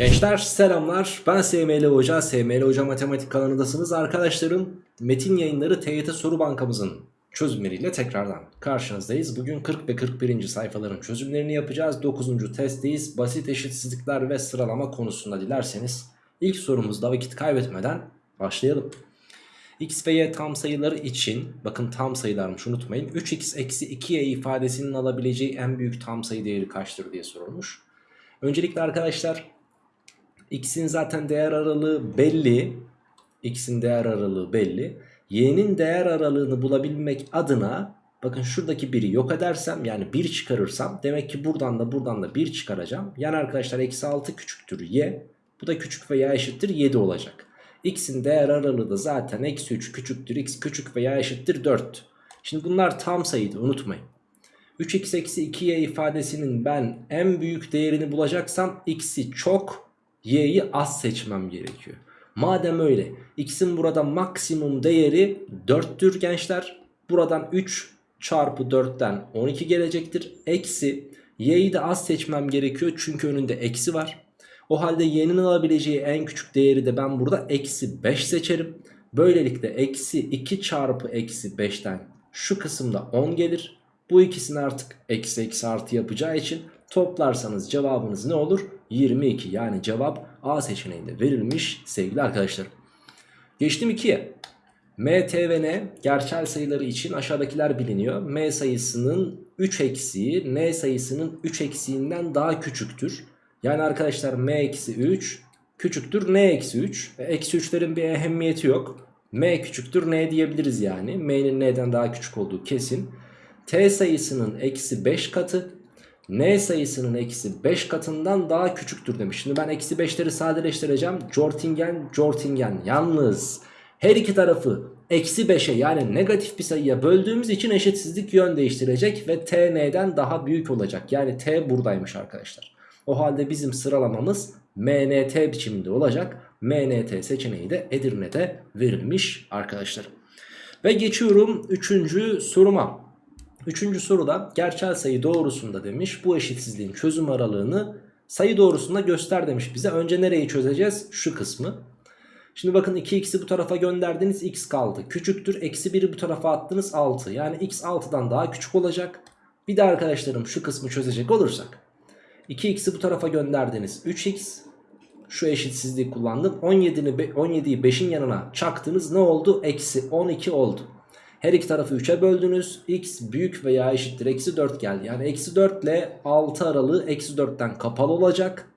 Gençler selamlar. Ben SML Hoca SML Hoca Matematik kanalındasınız arkadaşlarım. Metin yayınları TYT soru bankamızın çözümleriyle tekrardan karşınızdayız. Bugün 40 ve 41. sayfaların çözümlerini yapacağız. 9. testteyiz. Basit eşitsizlikler ve sıralama konusunda dilerseniz ilk sorumuzda vakit kaybetmeden başlayalım. X ve Y tam sayıları için bakın tam sayılarmış unutmayın 3x eksi 2y ifadesinin alabileceği en büyük tam sayı değeri kaçtır diye sorulmuş. Öncelikle arkadaşlar X'in zaten değer aralığı belli. X'in değer aralığı belli. Y'nin değer aralığını bulabilmek adına bakın şuradaki 1'i yok edersem yani 1 çıkarırsam demek ki buradan da buradan da 1 çıkaracağım. Yani arkadaşlar eksi 6 küçüktür Y. Bu da küçük veya eşittir 7 olacak. X'in değer aralığı da zaten eksi 3 küçüktür X küçük veya eşittir 4. Şimdi bunlar tam sayıydı unutmayın. 3x eksi 2y ifadesinin ben en büyük değerini bulacaksam x'i çok y'yi az seçmem gerekiyor. Madem öyle x'in burada maksimum değeri 4'tür gençler. Buradan 3 çarpı 4'ten 12 gelecektir. Eksi y'yi de az seçmem gerekiyor çünkü önünde eksi var. O halde y'nin alabileceği en küçük değeri de ben burada eksi 5 seçerim. Böylelikle eksi 2 çarpı eksi 5'ten şu kısımda 10 gelir. Bu ikisini artık eksi eksi artı yapacağı için toplarsanız cevabınız ne olur? 22 yani cevap A seçeneğinde verilmiş sevgili arkadaşlar. Geçtim 2'ye. M, T ve N gerçel sayıları için aşağıdakiler biliniyor. M sayısının 3 eksiği N sayısının 3 eksiğinden daha küçüktür. Yani arkadaşlar M eksi 3 küçüktür N eksi 3. E, eksi 3'lerin bir ehemmiyeti yok. M küçüktür N diyebiliriz yani. M'nin N'den daha küçük olduğu kesin. T sayısının eksi 5 katı n sayısının eksi 5 katından daha küçüktür demiş. Şimdi ben eksi 5'leri sadeleştireceğim. Jortingen, Jortingen. Yalnız her iki tarafı eksi 5'e yani negatif bir sayıya böldüğümüz için eşitsizlik yön değiştirecek ve t n'den daha büyük olacak. Yani t buradaymış arkadaşlar. O halde bizim sıralamamız MNT biçiminde olacak. MNT seçeneği de Edirne'de verilmiş arkadaşlar. Ve geçiyorum 3. soruma. Üçüncü soruda gerçel sayı doğrusunda demiş bu eşitsizliğin çözüm aralığını sayı doğrusunda göster demiş bize. Önce nereyi çözeceğiz? Şu kısmı. Şimdi bakın 2x'i bu tarafa gönderdiniz x kaldı. Küçüktür eksi 1'i bu tarafa attınız 6. Yani x 6'dan daha küçük olacak. Bir de arkadaşlarım şu kısmı çözecek olursak. 2x'i bu tarafa gönderdiniz 3x. Şu eşitsizliği kullandım. 17'yi 17'yi 5'in yanına çaktınız ne oldu? Eksi 12 oldu. Her iki tarafı 3'e böldünüz. X büyük veya eşittir eksi 4 geldi. Yani eksi 4 ile 6 aralığı eksi 4'ten kapalı olacak.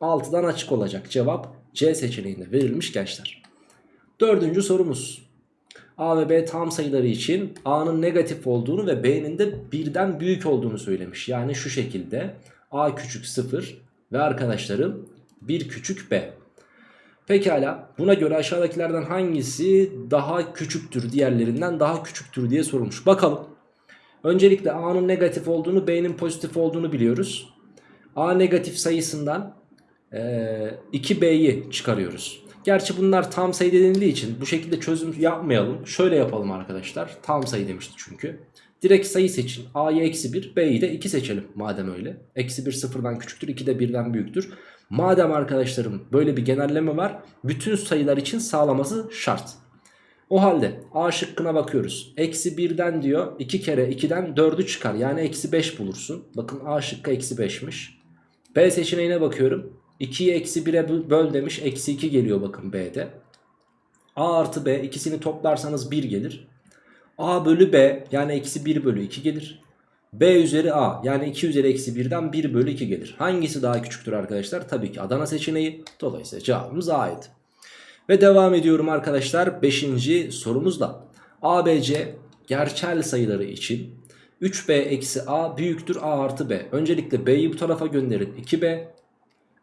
6'dan açık olacak. Cevap C seçeneğinde verilmiş gençler. Dördüncü sorumuz. A ve B tam sayıları için A'nın negatif olduğunu ve B'nin de birden büyük olduğunu söylemiş. Yani şu şekilde A küçük 0 ve arkadaşlarım 1 küçük B. Pekala buna göre aşağıdakilerden hangisi daha küçüktür diğerlerinden daha küçüktür diye sorulmuş. Bakalım. Öncelikle A'nın negatif olduğunu B'nin pozitif olduğunu biliyoruz. A negatif sayısından e, 2B'yi çıkarıyoruz. Gerçi bunlar tam sayı denildiği için bu şekilde çözüm yapmayalım. Şöyle yapalım arkadaşlar. Tam sayı demişti çünkü. Direkt sayı seçin. A'yı eksi 1 B'yi de 2 seçelim madem öyle. Eksi 1 sıfırdan küçüktür 2 de 1'den büyüktür. Madem arkadaşlarım böyle bir genelleme var bütün sayılar için sağlaması şart. O halde A şıkkına bakıyoruz. Eksi 1'den diyor 2 kere 2'den 4'ü çıkar. Yani eksi 5 bulursun. Bakın A şıkkı eksi 5'miş. B seçeneğine bakıyorum. 2'yi eksi 1'e böl demiş. Eksi 2 geliyor bakın B'de. A artı B ikisini toplarsanız 1 gelir. A bölü B yani eksi 1 bölü 2 gelir. B üzeri A yani 2 üzeri eksi 1'den 1 bölü 2 gelir. Hangisi daha küçüktür arkadaşlar? Tabii ki Adana seçeneği. Dolayısıyla cevabımız A'ydı. Ve devam ediyorum arkadaşlar 5. sorumuzla. ABC gerçel sayıları için 3B eksi A büyüktür A artı B. Öncelikle B'yi bu tarafa gönderin 2B.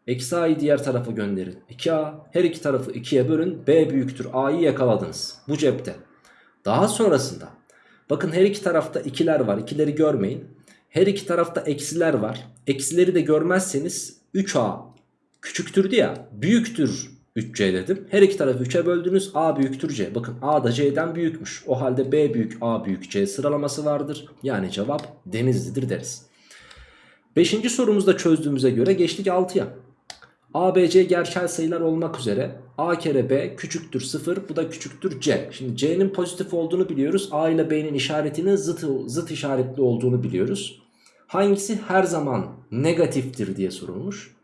Eksi A'yı diğer tarafa gönderin 2A. Her iki tarafı 2'ye bölün. B büyüktür A'yı yakaladınız. Bu cepte. Daha sonrasında bakın her iki tarafta ikiler var. İkileri görmeyin. Her iki tarafta eksiler var. Eksileri de görmezseniz 3A küçüktür diye büyüktür 3C dedim. Her iki tarafı 3'e böldünüz. A büyüktür C. Bakın A da C'den büyükmüş. O halde B büyük A büyük C sıralaması vardır. Yani cevap Denizli'dir deriz. Beşinci sorumuzda çözdüğümüze göre geçtik 6'ya. ABC gerçel sayılar olmak üzere A kere B küçüktür 0 bu da küçüktür C. Şimdi C'nin pozitif olduğunu biliyoruz. A ile B'nin işaretinin zıt, zıt işaretli olduğunu biliyoruz. Hangisi her zaman negatiftir diye sorulmuş.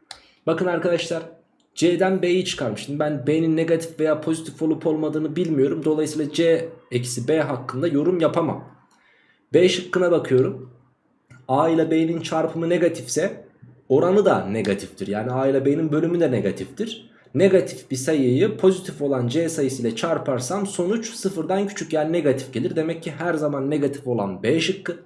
Bakın arkadaşlar C'den B'yi çıkarmıştım. Ben B'nin negatif veya pozitif olup olmadığını bilmiyorum. Dolayısıyla C eksi B hakkında yorum yapamam. B şıkkına bakıyorum. A ile B'nin çarpımı negatifse oranı da negatiftir. Yani A ile B'nin bölümü de negatiftir. Negatif bir sayıyı pozitif olan C sayısıyla çarparsam sonuç sıfırdan küçük yani negatif gelir. Demek ki her zaman negatif olan B şıkkı.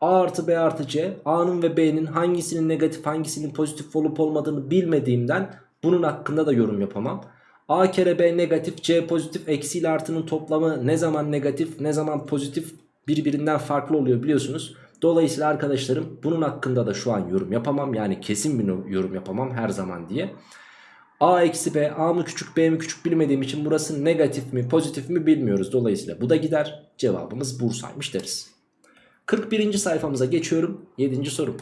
A artı B artı C A'nın ve B'nin hangisinin negatif hangisinin pozitif olup olmadığını bilmediğimden bunun hakkında da yorum yapamam. A kere B negatif C pozitif eksi ile artının toplamı ne zaman negatif ne zaman pozitif birbirinden farklı oluyor biliyorsunuz. Dolayısıyla arkadaşlarım bunun hakkında da şu an yorum yapamam. Yani kesin bir yorum yapamam her zaman diye. A eksi B A mı küçük B mi küçük bilmediğim için burası negatif mi pozitif mi bilmiyoruz. Dolayısıyla bu da gider. Cevabımız Bursa'ymış deriz. 41. sayfamıza geçiyorum. 7. soru.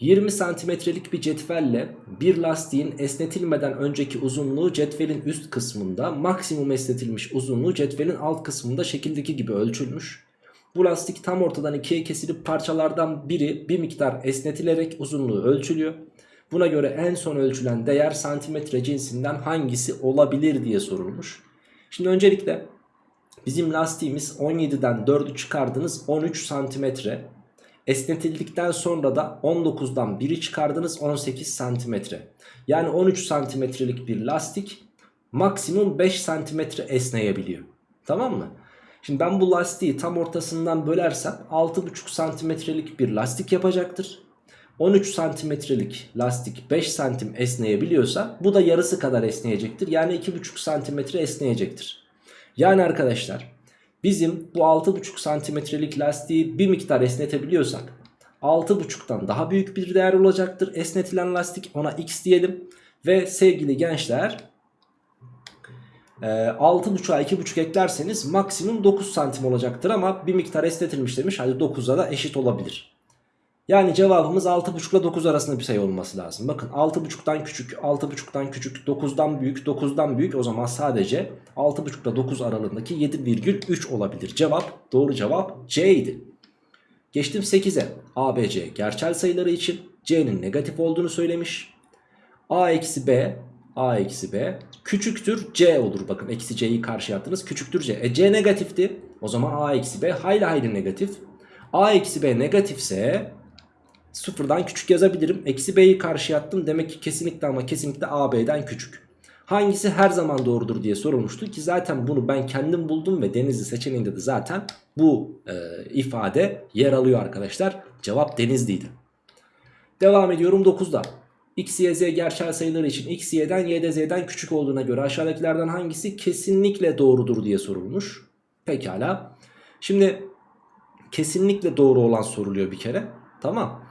20 santimetrelik bir cetvelle bir lastiğin esnetilmeden önceki uzunluğu cetvelin üst kısmında maksimum esnetilmiş uzunluğu cetvelin alt kısmında şekildeki gibi ölçülmüş. Bu lastik tam ortadan ikiye kesilip parçalardan biri bir miktar esnetilerek uzunluğu ölçülüyor. Buna göre en son ölçülen değer santimetre cinsinden hangisi olabilir diye sorulmuş. Şimdi öncelikle bizim lastiğimiz 17'den 4'ü çıkardınız 13 santimetre. Esnetildikten sonra da 19'dan 1'i çıkardınız 18 santimetre. Yani 13 santimetrelik bir lastik maksimum 5 santimetre esneyebiliyor. Tamam mı? Şimdi ben bu lastiği tam ortasından bölersem 6,5 santimetrelik bir lastik yapacaktır. 13 santimetrelik lastik 5 santim esneyebiliyorsa bu da yarısı kadar esneyecektir. Yani 2,5 santimetre esneyecektir. Yani arkadaşlar bizim bu 6,5 santimetrelik lastiği bir miktar esnetebiliyorsak 6,5'tan daha büyük bir değer olacaktır. Esnetilen lastik ona x diyelim. Ve sevgili gençler 6.5'a 2.5 eklerseniz maksimum 9 santim olacaktır ama bir miktar esnetilmiş demiş. Hadi 9'a da eşit olabilir. Yani cevabımız 6.5 ile 9 arasında bir sayı olması lazım. Bakın 6.5'tan küçük, 6.5'tan küçük, 9'dan büyük, 9'dan büyük o zaman sadece 6.5 ile 9 aralığındaki 7,3 olabilir. Cevap doğru cevap C idi. Geçtim 8'e. A, B, C gerçel sayıları için C'nin negatif olduğunu söylemiş. A eksi B, A eksi B küçüktür C olur. Bakın eksi C'yi karşıya attınız küçüktür C. E C negatifti. O zaman A eksi B hayli hayli negatif. A eksi B negatifse sıfırdan küçük yazabilirim. Eksi B'yi karşıya attım. Demek ki kesinlikle ama kesinlikle A B'den küçük. Hangisi her zaman doğrudur diye sorulmuştu ki zaten bunu ben kendim buldum ve Denizli seçeneğinde de zaten bu e, ifade yer alıyor arkadaşlar. Cevap Denizli'ydi. Devam ediyorum 9'da. X, Y, Z gerçel sayıları için X, Y'den Y de Z'den küçük olduğuna göre aşağıdakilerden hangisi kesinlikle doğrudur diye sorulmuş. Pekala. Şimdi kesinlikle doğru olan soruluyor bir kere. Tamam.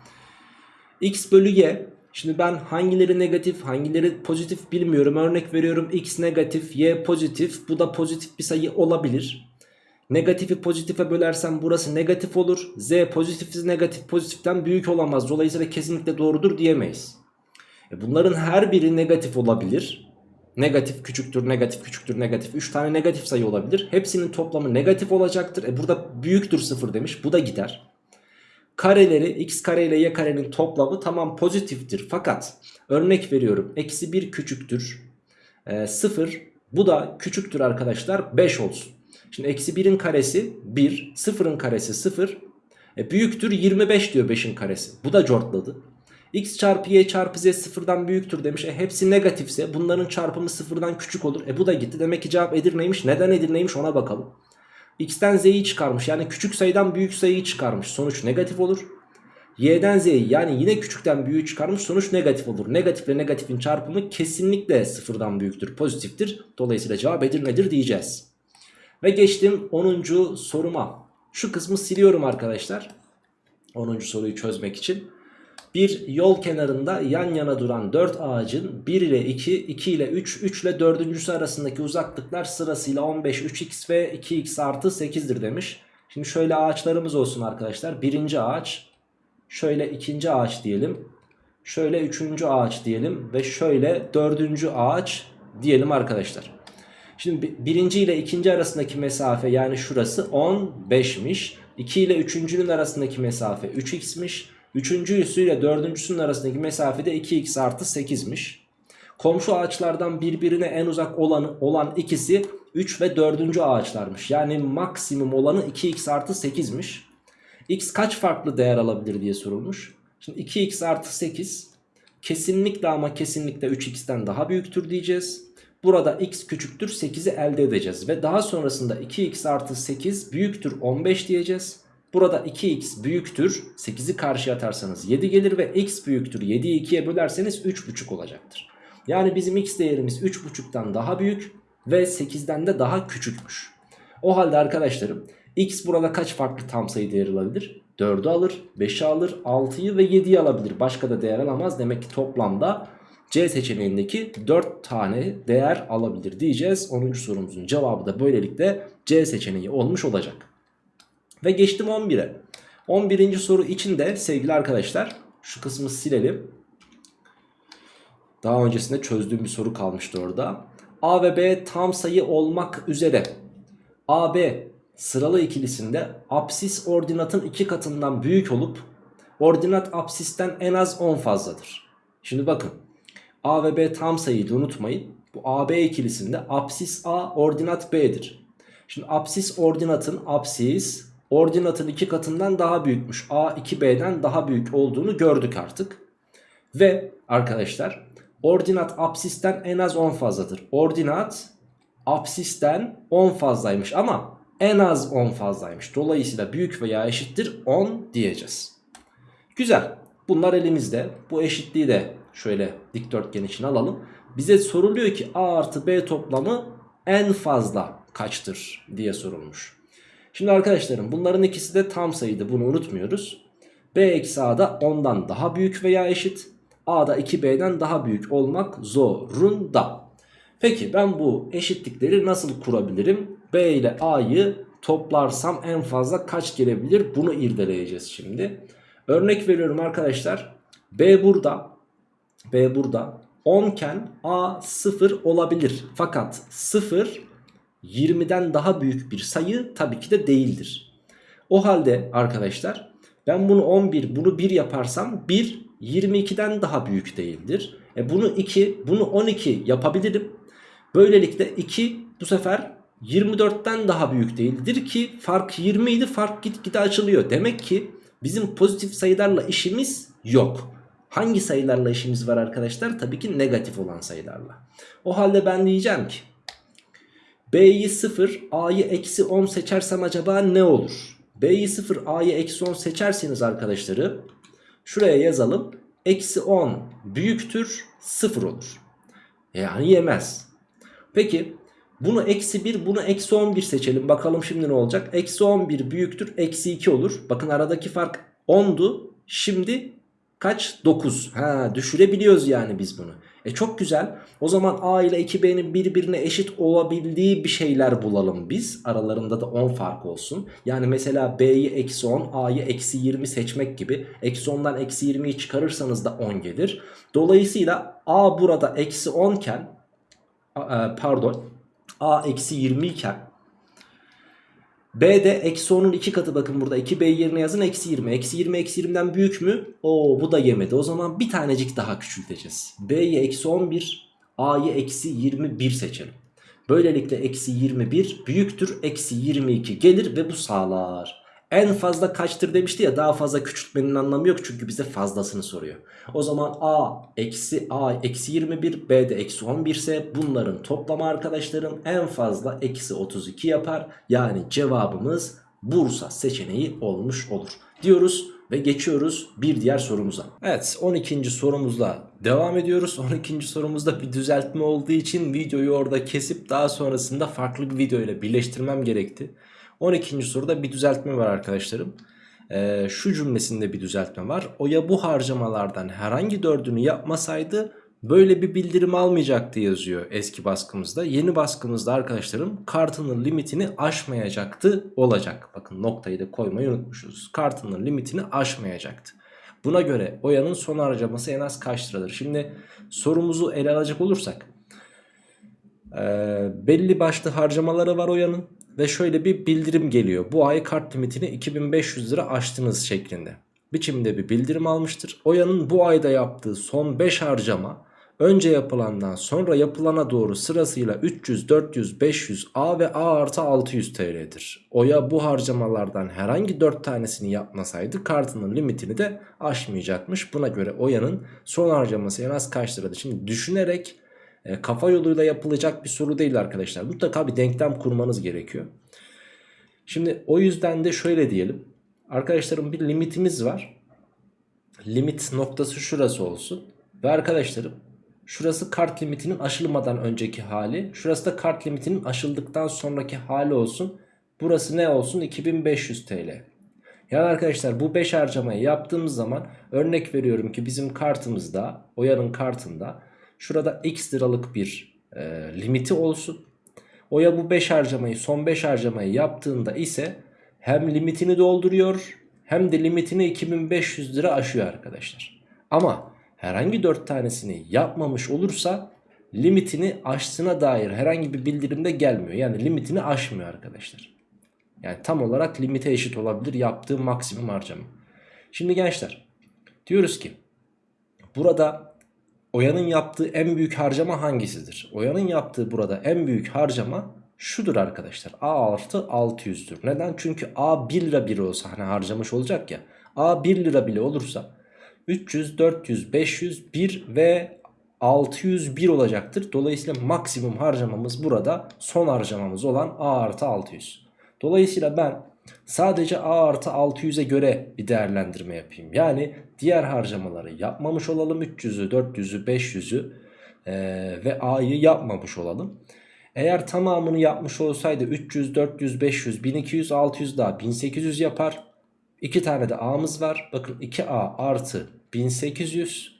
X bölü Y. Şimdi ben hangileri negatif hangileri pozitif bilmiyorum. Örnek veriyorum X negatif Y pozitif. Bu da pozitif bir sayı olabilir. Negatifi pozitife bölersem burası negatif olur. Z pozitif negatif pozitiften büyük olamaz. Dolayısıyla kesinlikle doğrudur diyemeyiz. E bunların her biri negatif olabilir. Negatif küçüktür, negatif küçüktür, negatif. 3 tane negatif sayı olabilir. Hepsinin toplamı negatif olacaktır. E burada büyüktür 0 demiş. Bu da gider. Kareleri x kare ile y karenin toplamı tamam pozitiftir. Fakat örnek veriyorum. Eksi 1 küçüktür. E, 0 bu da küçüktür arkadaşlar 5 olsun. Şimdi eksi 1'in karesi 1. 0'ın karesi 0. E, büyüktür 25 diyor 5'in karesi. Bu da cortladı x çarpı y çarpı z sıfırdan büyüktür demiş. E hepsi negatifse bunların çarpımı sıfırdan küçük olur. E bu da gitti. Demek ki cevap Edirne'ymiş. Neden Edirne'ymiş ona bakalım. x'ten z'yi çıkarmış. Yani küçük sayıdan büyük sayıyı çıkarmış. Sonuç negatif olur. y'den z'yi yani yine küçükten büyüğü çıkarmış. Sonuç negatif olur. Negatifle negatifin çarpımı kesinlikle sıfırdan büyüktür. Pozitiftir. Dolayısıyla cevap Edirne'dir diyeceğiz. Ve geçtim 10. soruma. Şu kısmı siliyorum arkadaşlar. 10. soruyu çözmek için. Bir yol kenarında yan yana duran 4 ağacın 1 ile 2, 2 ile 3, 3 ile 4.sü arasındaki uzaklıklar sırasıyla 15, 3x ve 2x artı 8'dir demiş. Şimdi şöyle ağaçlarımız olsun arkadaşlar. Birinci ağaç, şöyle ikinci ağaç diyelim. Şöyle üçüncü ağaç diyelim ve şöyle dördüncü ağaç diyelim arkadaşlar. Şimdi birinci ile ikinci arasındaki mesafe yani şurası 15'miş. 2 ile üçüncünün arasındaki mesafe 3x'miş. Üçüncüsü ile dördüncüsünün arasındaki mesafe de 2x artı 8'miş. Komşu ağaçlardan birbirine en uzak olan, olan ikisi 3 ve 4. ağaçlarmış. Yani maksimum olanı 2x artı 8'miş. x kaç farklı değer alabilir diye sorulmuş. Şimdi 2x artı 8 kesinlikle ama kesinlikle 3x'ten daha büyüktür diyeceğiz. Burada x küçüktür 8'i elde edeceğiz. Ve daha sonrasında 2x artı 8 büyüktür 15 diyeceğiz. Burada 2x büyüktür 8'i karşıya atarsanız 7 gelir ve x büyüktür 7'yi 2'ye bölerseniz 3,5 olacaktır. Yani bizim x değerimiz 3,5'tan daha büyük ve 8'den de daha küçükmüş. O halde arkadaşlarım x burada kaç farklı tam sayı değeri alabilir? 4'ü alır, 5'i alır, 6'yı ve 7'yi alabilir. Başka da değer alamaz. Demek ki toplamda C seçeneğindeki 4 tane değer alabilir diyeceğiz. 10. sorumuzun cevabı da böylelikle C seçeneği olmuş olacak. Ve geçtim 11'e. 11. soru için de sevgili arkadaşlar şu kısmı silelim. Daha öncesinde çözdüğüm bir soru kalmıştı orada. A ve B tam sayı olmak üzere AB sıralı ikilisinde apsis ordinatın iki katından büyük olup ordinat apsisten en az 10 fazladır. Şimdi bakın A ve B tam sayıydı unutmayın. Bu AB ikilisinde apsis A ordinat B'dir. Şimdi apsis ordinatın apsis ordinatın iki katından daha büyükmüş. A 2B'den daha büyük olduğunu gördük artık. Ve arkadaşlar ordinat apsisten en az 10 fazladır. Ordinat apsisten 10 fazlaymış ama en az 10 fazlaymış. Dolayısıyla büyük veya eşittir 10 diyeceğiz. Güzel. Bunlar elimizde. Bu eşitliği de şöyle dikdörtgen için alalım. Bize soruluyor ki A artı B toplamı en fazla kaçtır diye sorulmuş. Şimdi arkadaşlarım bunların ikisi de tam sayıydı bunu unutmuyoruz. B eksi A da 10'dan daha büyük veya eşit. A da 2B'den daha büyük olmak zorunda. Peki ben bu eşitlikleri nasıl kurabilirim? B ile A'yı toplarsam en fazla kaç gelebilir? Bunu irdeleyeceğiz şimdi. Örnek veriyorum arkadaşlar. B burada. B burada. 10 iken A 0 olabilir. Fakat 0 20'den daha büyük bir sayı tabii ki de değildir. O halde arkadaşlar ben bunu 11 bunu 1 yaparsam 1 22'den daha büyük değildir. E bunu 2 bunu 12 yapabilirim. Böylelikle 2 bu sefer 24'ten daha büyük değildir ki fark 20 idi fark gitgide açılıyor. Demek ki bizim pozitif sayılarla işimiz yok. Hangi sayılarla işimiz var arkadaşlar? Tabii ki negatif olan sayılarla. O halde ben diyeceğim ki B'yi 0 A'yı eksi 10 seçersem acaba ne olur? B'yi 0 A'yı eksi 10 seçerseniz arkadaşları şuraya yazalım. Eksi 10 büyüktür 0 olur. Yani yemez. Peki bunu eksi 1 bunu eksi 11 seçelim. Bakalım şimdi ne olacak? Eksi 11 büyüktür eksi 2 olur. Bakın aradaki fark 10'du. Şimdi kaç? 9. Ha düşürebiliyoruz yani biz bunu. E çok güzel. O zaman A ile 2B'nin birbirine eşit olabildiği bir şeyler bulalım biz. Aralarında da 10 fark olsun. Yani mesela B'yi eksi 10, A'yı eksi 20 seçmek gibi. Eksi 10'dan eksi 20'yi çıkarırsanız da 10 gelir. Dolayısıyla A burada eksi 10 iken e, pardon A eksi 20 iken B de eksi 10'un 2 katı bakın burada 2B yerine yazın eksi 20. Eksi 20 eksi 20'den büyük mü? Oo bu da yemedi. O zaman bir tanecik daha küçülteceğiz. B'yi eksi 11 A'yı eksi 21 seçelim. Böylelikle eksi 21 büyüktür eksi 22 gelir ve bu sağlar. En fazla kaçtır demişti ya daha fazla küçültmenin anlamı yok çünkü bize fazlasını soruyor. O zaman A eksi A eksi 21 B de eksi 11 ise bunların toplamı arkadaşlarım en fazla eksi 32 yapar. Yani cevabımız Bursa seçeneği olmuş olur diyoruz ve geçiyoruz bir diğer sorumuza. Evet 12. sorumuzla devam ediyoruz. 12. sorumuzda bir düzeltme olduğu için videoyu orada kesip daha sonrasında farklı bir video ile birleştirmem gerekti. 12. soruda bir düzeltme var arkadaşlarım. Ee, şu cümlesinde bir düzeltme var. Oya bu harcamalardan herhangi dördünü yapmasaydı böyle bir bildirim almayacaktı yazıyor eski baskımızda. Yeni baskımızda arkadaşlarım kartının limitini aşmayacaktı olacak. Bakın noktayı da koymayı unutmuşuz. Kartının limitini aşmayacaktı. Buna göre Oya'nın son harcaması en az kaç liradır? Şimdi sorumuzu ele alacak olursak e, belli başlı harcamaları var Oya'nın ve şöyle bir bildirim geliyor. Bu ay kart limitini 2500 lira aştınız şeklinde. Biçimde bir bildirim almıştır. Oya'nın bu ayda yaptığı son 5 harcama önce yapılandan sonra yapılana doğru sırasıyla 300, 400, 500, A ve A artı 600 TL'dir. Oya bu harcamalardan herhangi 4 tanesini yapmasaydı kartının limitini de aşmayacakmış. Buna göre Oya'nın son harcaması en az kaç liradır? Şimdi düşünerek e, kafa yoluyla yapılacak bir soru değil arkadaşlar. Mutlaka bir denklem kurmanız gerekiyor. Şimdi o yüzden de şöyle diyelim. Arkadaşlarım bir limitimiz var. Limit noktası şurası olsun. Ve arkadaşlarım şurası kart limitinin aşılmadan önceki hali. Şurası da kart limitinin aşıldıktan sonraki hali olsun. Burası ne olsun? 2500 TL. Yani arkadaşlar bu 5 harcamayı yaptığımız zaman örnek veriyorum ki bizim kartımızda, Oya'nın kartında şurada x liralık bir e, limiti olsun. Oya bu 5 harcamayı son 5 harcamayı yaptığında ise hem limitini dolduruyor hem de limitini 2500 lira aşıyor arkadaşlar. Ama herhangi 4 tanesini yapmamış olursa limitini aştığına dair herhangi bir bildirimde gelmiyor. Yani limitini aşmıyor arkadaşlar. Yani tam olarak limite eşit olabilir yaptığı maksimum harcama. Şimdi gençler diyoruz ki burada Oya'nın yaptığı en büyük harcama hangisidir? Oya'nın yaptığı burada en büyük harcama şudur arkadaşlar. A artı 600'dür. Neden? Çünkü A 1 lira bile olsa hani harcamış olacak ya. A 1 lira bile olursa 300, 400, 500, 1 ve 601 olacaktır. Dolayısıyla maksimum harcamamız burada son harcamamız olan A artı 600. Dolayısıyla ben sadece A artı 600'e göre bir değerlendirme yapayım. Yani diğer harcamaları yapmamış olalım. 300'ü, 400'ü, 500'ü ee, ve A'yı yapmamış olalım. Eğer tamamını yapmış olsaydı 300, 400, 500, 1200, 600 daha 1800 yapar. 2 tane de A'mız var. Bakın 2A artı 1800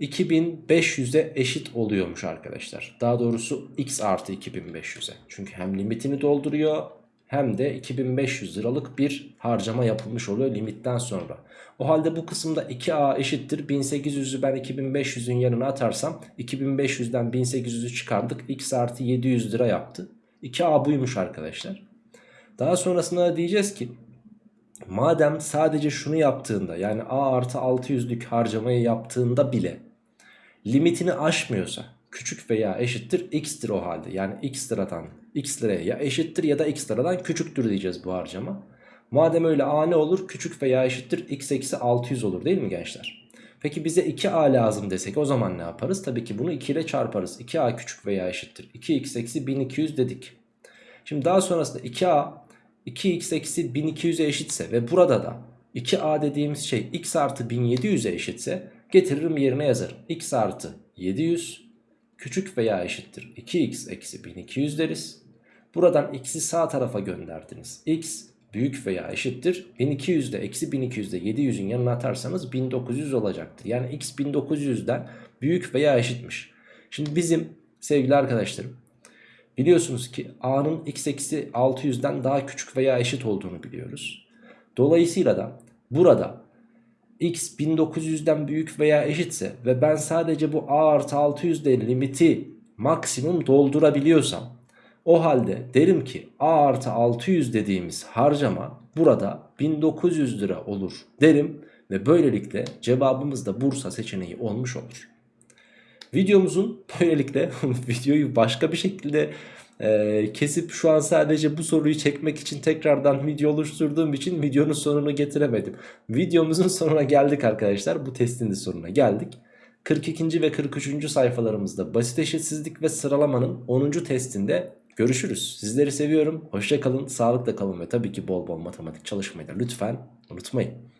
2500'e eşit oluyormuş arkadaşlar. Daha doğrusu x artı 2500'e. Çünkü hem limitini dolduruyor hem de 2500 liralık bir harcama yapılmış oluyor limitten sonra. O halde bu kısımda 2A eşittir 1800'ü ben 2500'ün yanına atarsam 2500'den 1800'ü çıkardık x artı 700 lira yaptı. 2A buymuş arkadaşlar. Daha sonrasında diyeceğiz ki madem sadece şunu yaptığında yani A artı 600'lük harcamayı yaptığında bile limitini aşmıyorsa küçük veya eşittir x'tir o halde. Yani x liradan x liraya ya eşittir ya da x liradan küçüktür diyeceğiz bu harcama. Madem öyle a ne olur? Küçük veya eşittir x eksi 600 olur değil mi gençler? Peki bize 2a lazım desek o zaman ne yaparız? Tabii ki bunu 2 ile çarparız. 2a küçük veya eşittir. 2x eksi 1200 dedik. Şimdi daha sonrasında 2a 2x eksi 1200'e eşitse ve burada da 2a dediğimiz şey x artı 1700'e eşitse getiririm yerine yazarım. x artı 700 küçük veya eşittir 2x eksi 1200 deriz. Buradan x'i sağ tarafa gönderdiniz. x büyük veya eşittir 1200'de eksi 1200'de 700'ün yanına atarsanız 1900 olacaktır. Yani x 1900'den büyük veya eşitmiş. Şimdi bizim sevgili arkadaşlarım biliyorsunuz ki a'nın x eksi 600'den daha küçük veya eşit olduğunu biliyoruz. Dolayısıyla da burada x 1900'den büyük veya eşitse ve ben sadece bu a artı 600 de limiti maksimum doldurabiliyorsam o halde derim ki a artı 600 dediğimiz harcama burada 1900 lira olur derim ve böylelikle cevabımız da Bursa seçeneği olmuş olur. Videomuzun böylelikle videoyu başka bir şekilde e, kesip şu an sadece bu soruyu çekmek için tekrardan video oluşturduğum için videonun sonunu getiremedim. Videomuzun sonuna geldik arkadaşlar. Bu testin de sonuna geldik. 42. ve 43. sayfalarımızda basit eşitsizlik ve sıralamanın 10. testinde görüşürüz. Sizleri seviyorum. Hoşçakalın, sağlıkla kalın ve tabii ki bol bol matematik çalışmayı da lütfen unutmayın.